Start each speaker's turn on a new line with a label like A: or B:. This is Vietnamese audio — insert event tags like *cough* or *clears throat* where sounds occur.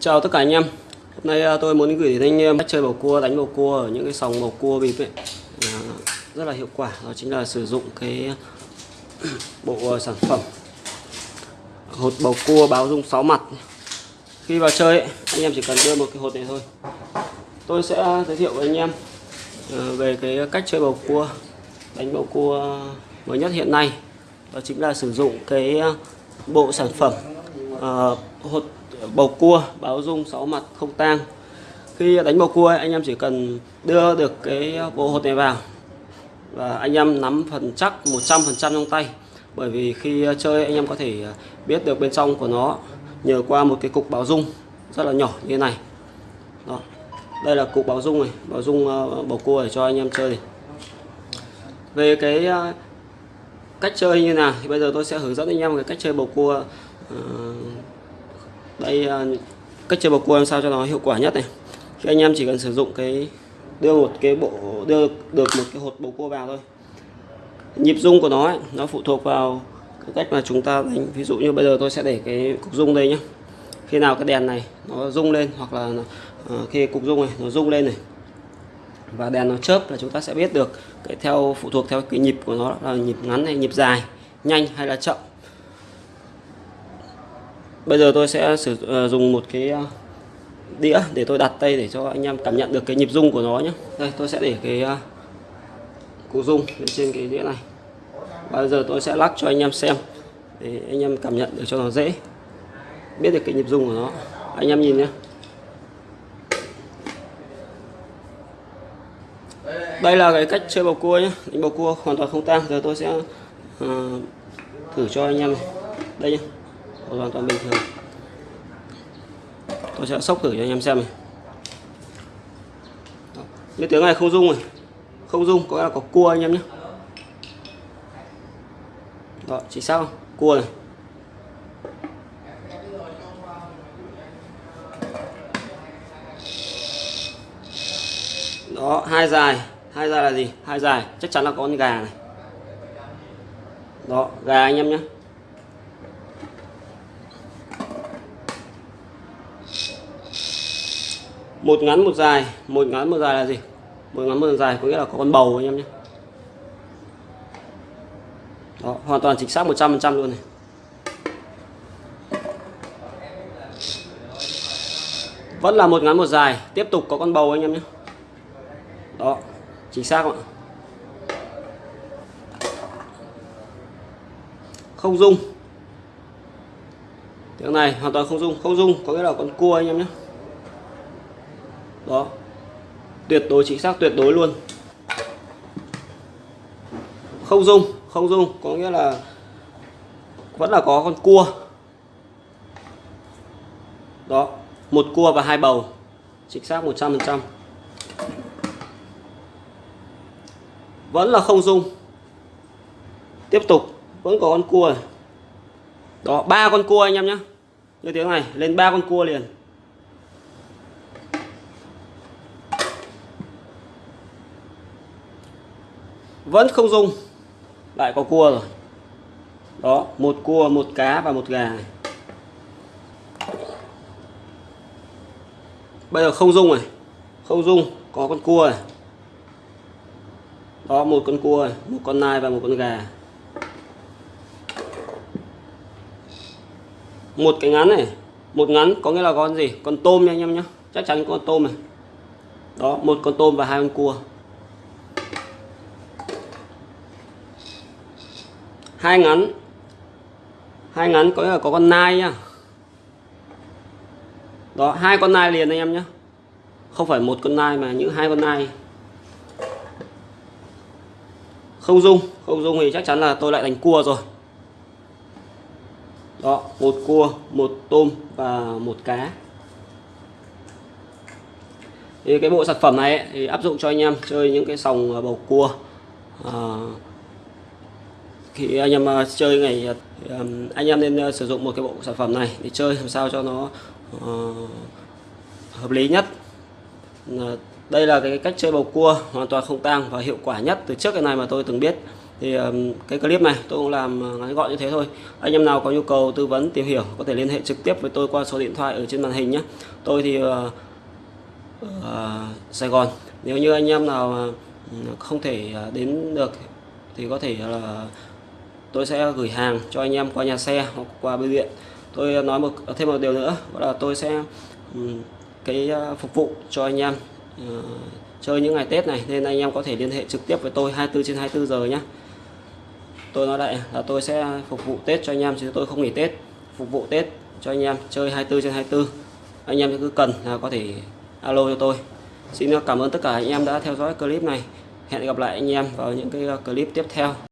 A: Chào tất cả anh em. Hôm nay à, tôi muốn gửi đến anh em cách chơi bầu cua, đánh bầu cua ở những cái sòng bầu cua bịp ấy. À, Rất là hiệu quả, đó chính là sử dụng cái *clears throat* bộ à, sản phẩm Hột bầu cua báo dung 6 mặt. Khi vào chơi ấy, anh em chỉ cần đưa một cái hột này thôi. Tôi sẽ giới thiệu với anh em à, về cái cách chơi bầu cua Đánh bầu cua mới nhất hiện nay. Đó chính là sử dụng cái bộ sản phẩm uh, hột bầu cua, báo dung 6 mặt, không tang. Khi đánh bầu cua anh em chỉ cần đưa được cái bộ hột này vào. Và anh em nắm phần chắc 100% trong tay. Bởi vì khi chơi, anh em có thể biết được bên trong của nó nhờ qua một cái cục báo dung rất là nhỏ như thế này. Đó. Đây là cục báo dung này, báo dung ờ, bầu cua để cho anh em chơi này. về cái ờ, cách chơi như nào thì bây giờ tôi sẽ hướng dẫn anh em cái cách chơi bầu cua ờ, đây ờ, cách chơi bầu cua làm sao cho nó hiệu quả nhất này? Khi anh em chỉ cần sử dụng cái đưa một cái bộ đưa được một cái hột bầu cua vào thôi. Nhịp rung của nó ấy, nó phụ thuộc vào cái cách mà chúng ta đánh. Ví dụ như bây giờ tôi sẽ để cái cục rung đây nhé khi nào cái đèn này nó rung lên hoặc là uh, khi cục rung này nó rung lên này và đèn nó chớp là chúng ta sẽ biết được cái theo phụ thuộc theo cái nhịp của nó là nhịp ngắn hay nhịp dài nhanh hay là chậm bây giờ tôi sẽ sử dụng dùng một cái ờ, đĩa để tôi đặt tay để cho anh em cảm nhận được cái nhịp rung của nó nhé đây tôi sẽ để cái ờ, cụ rung lên trên cái đĩa này. Bây giờ tôi sẽ lắc cho anh em xem để anh em cảm nhận được cho nó dễ. Biết được cái nhịp rung của nó. Anh em nhìn nhé đây là cái cách chơi bầu cua nhé đánh bầu cua hoàn toàn không tang. Giờ tôi sẽ uh, thử cho anh em này. đây nhé hoàn toàn bình thường tôi sẽ sốc thử cho anh em xem này. Cái tiếng này không rung rồi, không rung có là có cua anh em nhé. Đó chỉ sao? Cua này. Đó hai dài. Hai dài là gì? Hai dài. Chắc chắn là có con gà này. Đó gà anh em nhé. Một ngắn một dài. Một ngắn một dài là gì? Một ngắn một dài có nghĩa là có con bầu anh em nhé. Đó, hoàn toàn chính xác 100% luôn này. Vẫn là một ngắn một dài. Tiếp tục có con bầu anh em nhé. Đó chính xác ạ? Không dung. Tiếng này hoàn toàn không dung. Không dung có nghĩa là con cua anh em nhé đó. Tuyệt đối, chính xác, tuyệt đối luôn. Không dung không dung có nghĩa là vẫn là có con cua. Đó, một cua và hai bầu. Chính xác 100% vẫn là không dung tiếp tục, vẫn có con cua này. đó, ba con cua anh em nhé. Như tiếng này, lên ba con cua liền. Vẫn không dung lại có cua rồi. Đó một cua một cá và một gà. Này. bây giờ không dung này. Không dung có con cua này. Đó một con cua này, một con nai và một con gà. Một cái ngắn này. Một ngắn có nghĩa là con gì? Con tôm nha anh em nhé chắc chắn con tôm này. Đó một con tôm và hai con cua. Hai ngắn. Hai ngắn có là có con nai nhá đó hai con nai liền anh em nhé. Không phải một con nai mà những hai con nai. Không dung không dung thì chắc chắn là tôi lại đánh cua rồi. Đó một cua một tôm và một cá. Thì cái bộ sản phẩm này ấy, thì áp dụng cho anh em chơi những cái sòng à, bầu cua à, thì anh em ờ, chơi ngày ờ, anh em nên ờ, sử dụng một cái bộ sản phẩm này để chơi làm sao cho nó uh, hợp lý nhất. Đây là cái cách chơi bầu cua hoàn toàn không tang và hiệu quả nhất từ trước cái này mà tôi từng biết. Thì um, cái clip này tôi cũng làm ngắn gọn như thế thôi. Anh em nào có nhu cầu tư vấn tìm hiểu có thể liên hệ trực tiếp với tôi qua số điện thoại ở trên màn hình nhé. Tôi thì uh, ở Sài Gòn. Nếu như anh em nào không thể đến được thì có thể là tôi sẽ gửi hàng cho anh em qua nhà xe hoặc qua bưu điện. Tôi nói một thêm một điều nữa đó là tôi sẽ cái à, phục vụ cho anh em uh, chơi những ngày Tết này nên anh em có thể liên hệ trực tiếp với tôi 24 trên 24 giờ nhé tôi nói lại là tôi sẽ phục vụ Tết cho anh em chứ tôi không nghỉ Tết. Phục vụ Tết cho anh em chơi 24 trên 24 anh em cứ cần là có thể alo cho tôi. Xin cảm ơn tất cả anh em đã theo dõi clip này. Hẹn gặp lại anh em vào những cái à, clip tiếp theo.